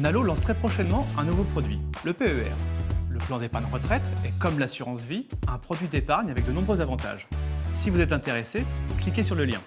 Nalo lance très prochainement un nouveau produit, le PER. Le plan d'épargne retraite est, comme l'assurance vie, un produit d'épargne avec de nombreux avantages. Si vous êtes intéressé, cliquez sur le lien.